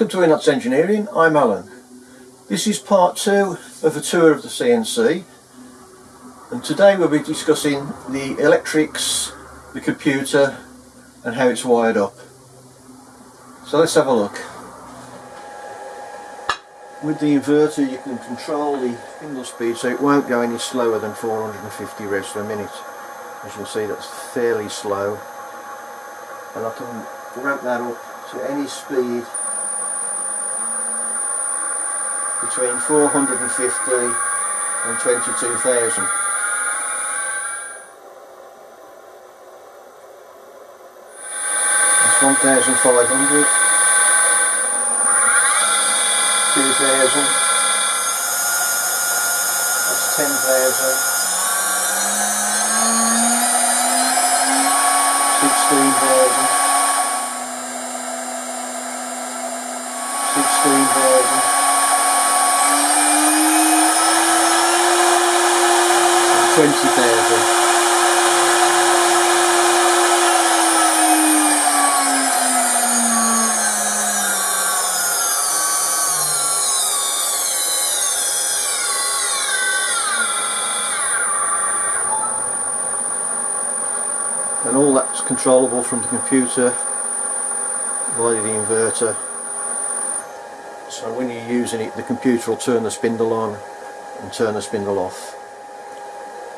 Welcome to Inots Engineering, I'm Alan. This is part two of a tour of the CNC and today we'll be discussing the electrics, the computer and how it's wired up. So let's have a look. With the inverter you can control the spindle speed so it won't go any slower than 450 revs per minute. As you'll see that's fairly slow and I can ramp that up to any speed between 450 and 22,000. That's 1,500, 2,000, that's 10,000, 16,000, 16,000. All that's controllable from the computer via the inverter. So when you're using it, the computer will turn the spindle on and turn the spindle off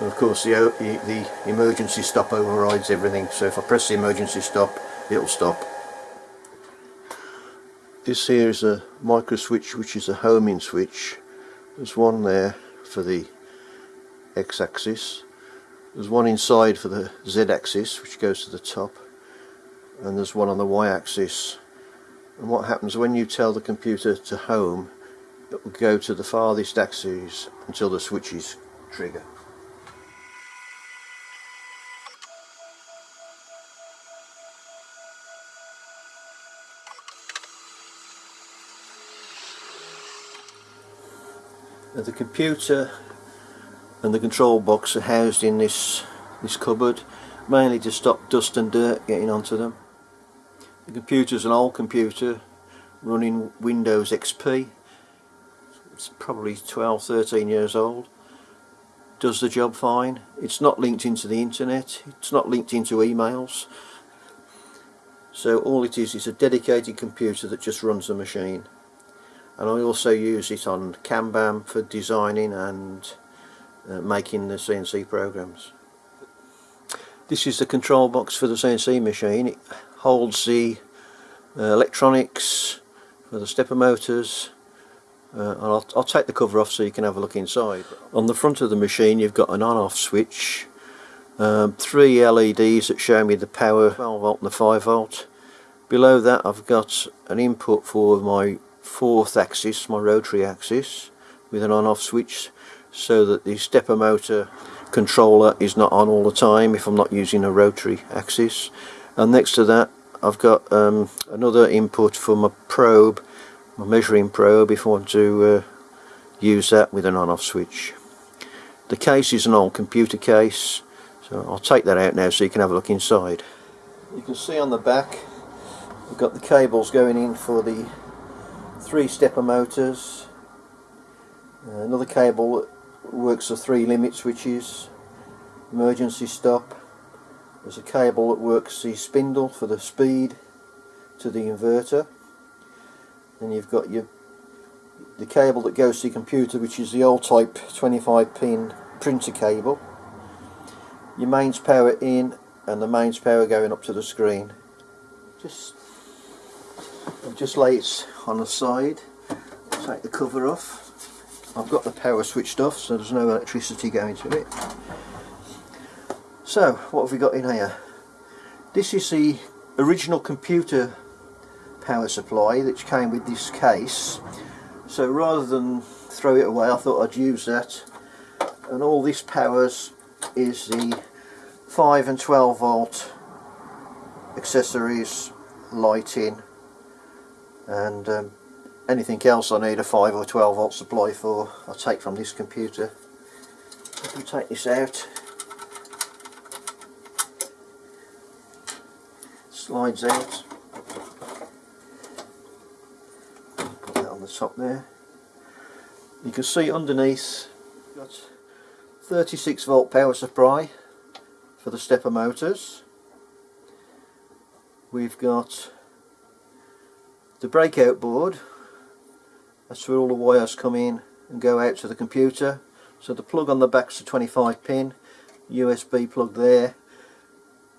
and of course the, the, emergency stop overrides everything so if I press the emergency stop it'll stop. This here is a micro switch which is a homing switch. There's one there for the x-axis. There's one inside for the z-axis which goes to the top and there's one on the y-axis and what happens when you tell the computer to home it will go to the farthest axis until the switches trigger. the computer and the control box are housed in this this cupboard mainly to stop dust and dirt getting onto them. The computer is an old computer running Windows XP it's probably 12 13 years old. Does the job fine. It's not linked into the internet. It's not linked into emails. So all it is is a dedicated computer that just runs the machine. And I also use it on CamBam for designing and uh, making the CNC programs. This is the control box for the CNC machine. It holds the uh, electronics for the stepper motors uh, and I'll, I'll, take the cover off so you can have a look inside. On the front of the machine you've got an on-off switch, um, three LEDs that show me the power 12 volt and the 5 volt. Below that I've got an input for my fourth axis, my rotary axis, with an on-off switch so that the stepper motor controller is not on all the time if I'm not using a rotary axis. And next to that I've got um, another input for my probe, my measuring probe if I want to uh, use that with an on-off switch. The case is an old computer case so I'll take that out now so you can have a look inside. You can see on the back we've got the cables going in for the three stepper motors uh, another cable works the three limit switches emergency stop there's a cable that works the spindle for the speed to the inverter then you've got your the cable that goes to the computer which is the old type 25 pin printer cable. Your mains power in and the mains power going up to the screen. Just I'll just lay it on the side take the cover off I've got the power switched off so there's no electricity going to it. So what have we got in here? This is the original computer power supply which came with this case. So rather than throw it away I thought I'd use that. And all this powers is the 5 and 12 volt accessories lighting and um, anything else I need a 5 or 12 volt supply for I'll take from this computer if we take this out slides out put that on the top there. You can see underneath got 36 volt power supply for the stepper motors. We've got the breakout board that's where all the wires come in and go out to the computer. So the plug on the back's a 25 pin USB plug there.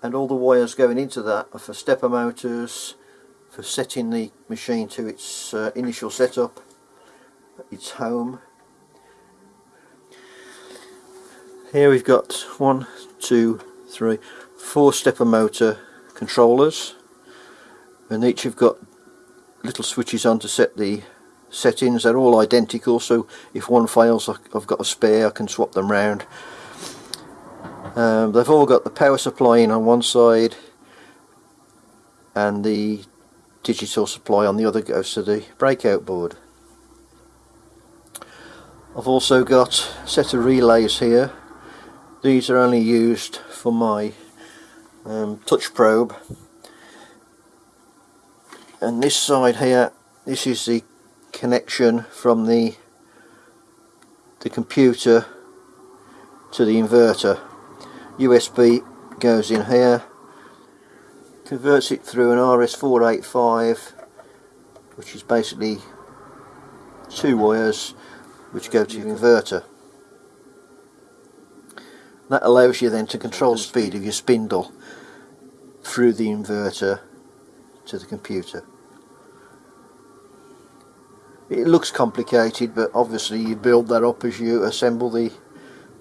And all the wires going into that are for stepper motors for setting the machine to its uh, initial setup its home. Here we've got one two three four stepper motor controllers. And each have got little switches on to set the settings they're all identical so if one fails I've got a spare I can swap them round. Um, they've all got the power supply in on one side and the digital supply on the other goes to the breakout board. I've also got a set of relays here. These are only used for my um, touch probe. And this side here this is the connection from the the computer to the inverter. USB goes in here converts it through an RS485 which is basically two wires which go to the inverter. That allows you then to control the speed of your spindle through the inverter to the computer it looks complicated but obviously you build that up as you assemble the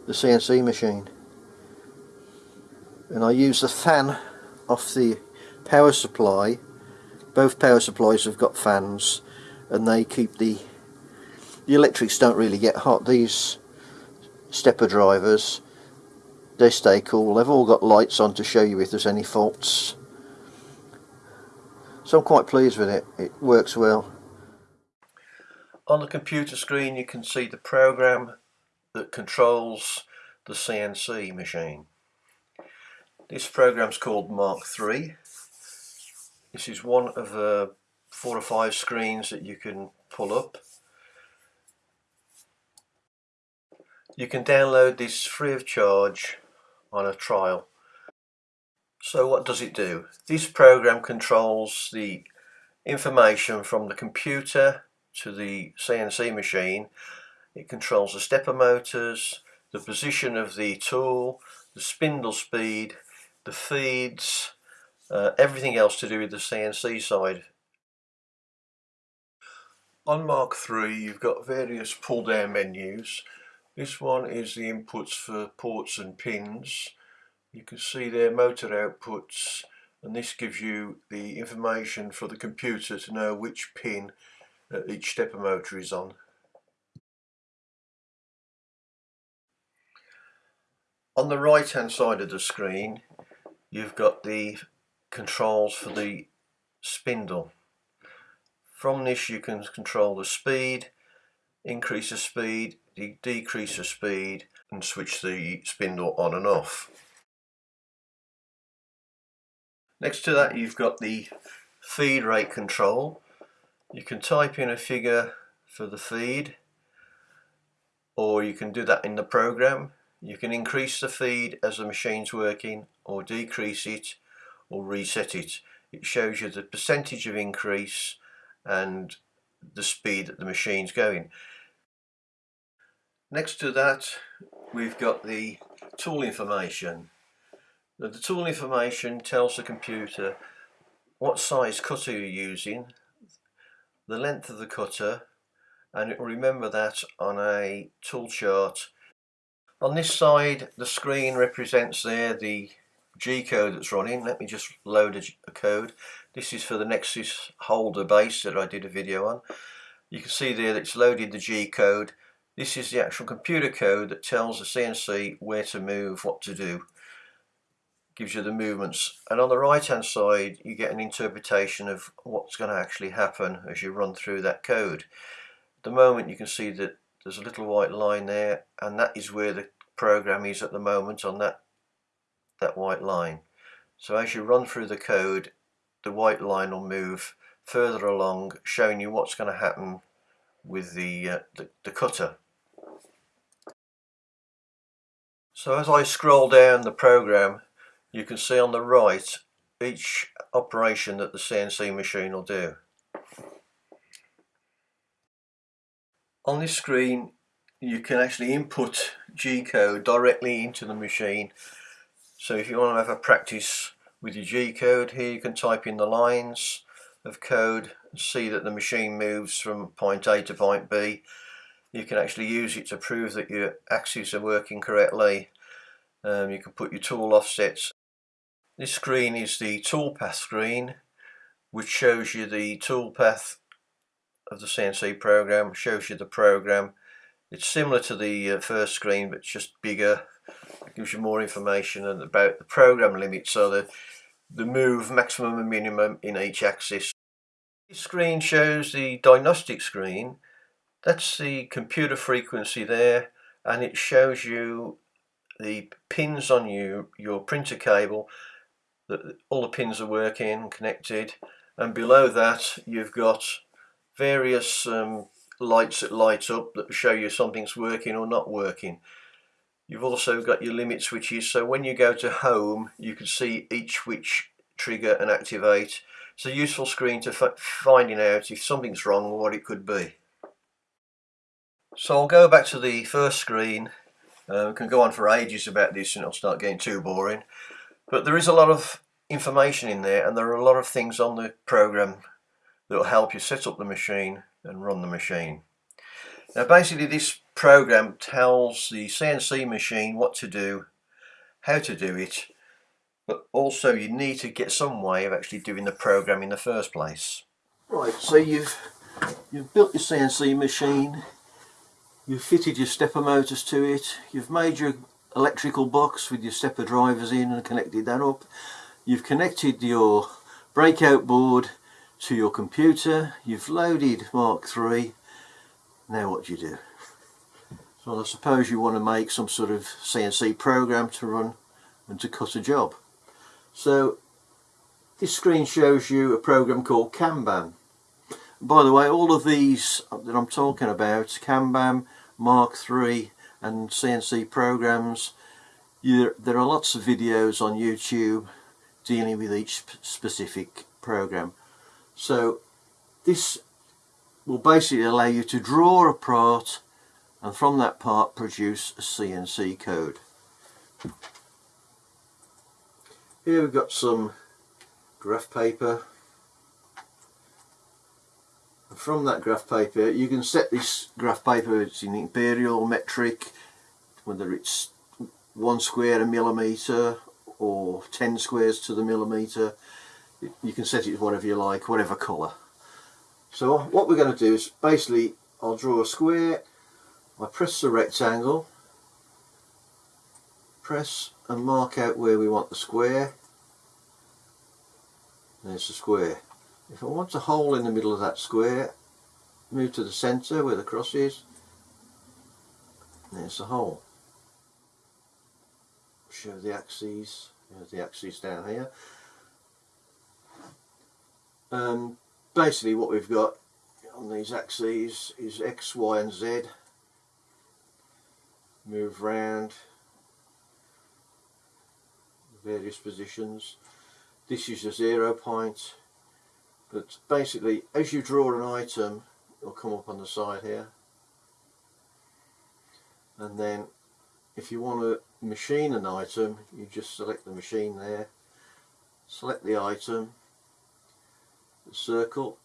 the CNC machine. And I use the fan off the power supply. Both power supplies have got fans and they keep the the electrics don't really get hot. These stepper drivers they stay cool. They've all got lights on to show you if there's any faults. So I'm quite pleased with it. It works well on the computer screen you can see the program that controls the CNC machine. This program is called Mark III. This is one of the four or five screens that you can pull up. You can download this free of charge on a trial. So what does it do? This program controls the information from the computer to the CNC machine. It controls the stepper motors, the position of the tool, the spindle speed, the feeds, uh, everything else to do with the CNC side. On Mark III you've got various pull down menus. This one is the inputs for ports and pins. You can see their motor outputs and this gives you the information for the computer to know which pin each stepper motor is on. On the right hand side of the screen you've got the controls for the spindle. From this you can control the speed, increase the speed, de decrease the speed and switch the spindle on and off. Next to that you've got the feed rate control you can type in a figure for the feed or you can do that in the program. You can increase the feed as the machine's working or decrease it or reset it. It shows you the percentage of increase and the speed that the machine's going. Next to that we've got the tool information. the tool information tells the computer what size cutter you're using the length of the cutter and it will remember that on a tool chart. On this side the screen represents there the G code that's running. Let me just load a, code. This is for the Nexus holder base that I did a video on. You can see there that it's loaded the G code. This is the actual computer code that tells the CNC where to move, what to do gives you the movements and on the right hand side you get an interpretation of what's going to actually happen as you run through that code. At the moment you can see that there's a little white line there and that is where the program is at the moment on that that white line. So as you run through the code the white line will move further along showing you what's going to happen with the, uh, the, the cutter. So as I scroll down the program you can see on the right each operation that the CNC machine will do. On this screen you can actually input G-code directly into the machine. So if you want to have a practice with your G-code here you can type in the lines of code and see that the machine moves from point A to point B. You can actually use it to prove that your axes are working correctly. Um, you can put your tool offsets this screen is the toolpath screen which shows you the toolpath of the CNC program, shows you the program. It's similar to the uh, first screen but just bigger. It gives you more information and about the program limits, so the, the move maximum and minimum in each axis. This screen shows the diagnostic screen. That's the computer frequency there and it shows you the pins on you, your printer cable all the pins are working connected and below that you've got various um, lights that light up that show you something's working or not working. You've also got your limit switches so when you go to home you can see each switch trigger and activate. It's a useful screen to finding out if something's wrong or what it could be. So I'll go back to the first screen. Uh, we can go on for ages about this and it'll start getting too boring but there is a lot of information in there and there are a lot of things on the program that will help you set up the machine and run the machine. Now basically this program tells the CNC machine what to do, how to do it, but also you need to get some way of actually doing the program in the first place. Right, so you've you've built your CNC machine, you've fitted your stepper motors to it, you've made your electrical box with your stepper drivers in and connected that up. You've connected your breakout board to your computer, you've loaded Mark III, now what do you do? So I suppose you want to make some sort of CNC program to run and to cut a job. So this screen shows you a program called CamBam. By the way, all of these that I'm talking about, CamBam, Mark III and CNC programs. You, there are lots of videos on YouTube dealing with each specific program. So this will basically allow you to draw a part and from that part produce a CNC code. Here we've got some graph paper from that graph paper you can set this graph paper it's in imperial metric whether it's one square a millimeter or 10 squares to the millimeter. You can set it whatever you like whatever colour. So what we're going to do is basically I'll draw a square I press the rectangle press and mark out where we want the square. There's the square if I want a hole in the middle of that square move to the centre where the cross is there's the hole show the axes, the axes down here. Um, basically what we've got on these axes is X, Y and Z. Move round various positions. This is a zero point but basically as you draw an item it'll come up on the side here. And then if you want to machine an item you just select the machine there. Select the item the circle.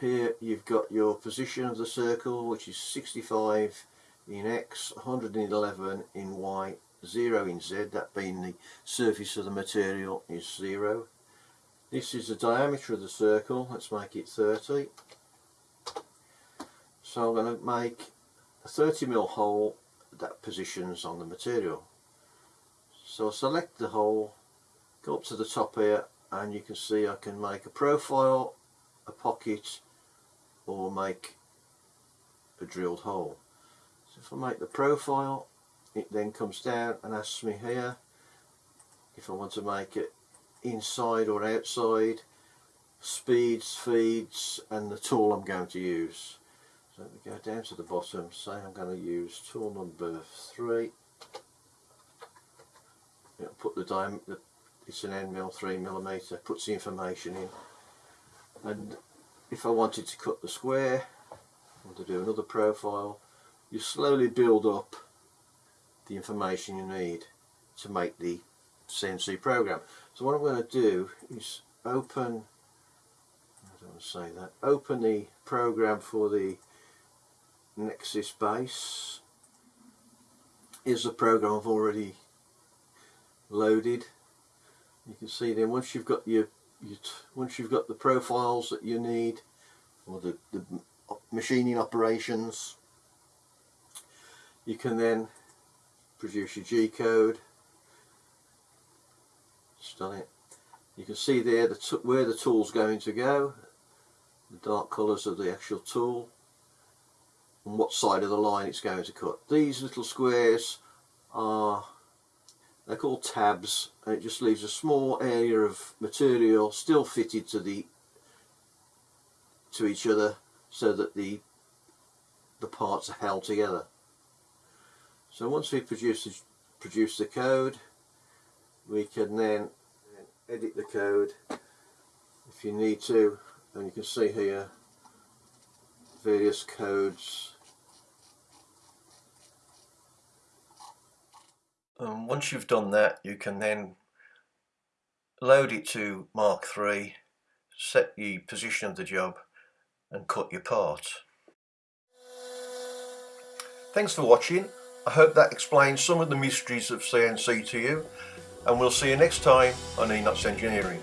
Here you've got your position of the circle which is 65 in X 111 in Y 0 in Z. That being the surface of the material is 0 this is the diameter of the circle let's make it 30 so I'm going to make a 30 mil hole that positions on the material. So I select the hole, go up to the top here and you can see I can make a profile, a pocket or make a drilled hole. So if I make the profile it then comes down and asks me here if I want to make it inside or outside, speeds, feeds and the tool I'm going to use. So we go down to the bottom, say I'm going to use tool number 3. It'll put the diameter, it's an end mill 3 millimeter, puts the information in. And if I wanted to cut the square, or to do another profile, you slowly build up the information you need to make the CNC program. So what I'm going to do is open, I don't want to say that, open the program for the Nexus base. Is the program I've already loaded. You can see then once you've got your, your once you've got the profiles that you need or the, the machining operations you can then produce your G code just done it. You can see there the where the tool's going to go the dark colours of the actual tool and what side of the line it's going to cut. These little squares are they're called tabs and it just leaves a small area of material still fitted to the to each other so that the the parts are held together. So once we produce produce the code we can then edit the code. If you need to and you can see here various codes. And once you've done that you can then load it to Mach3 set the position of the job and cut your part. Thanks for watching. I hope that explains some of the mysteries of CNC to you and we'll see you next time on Enots Engineering.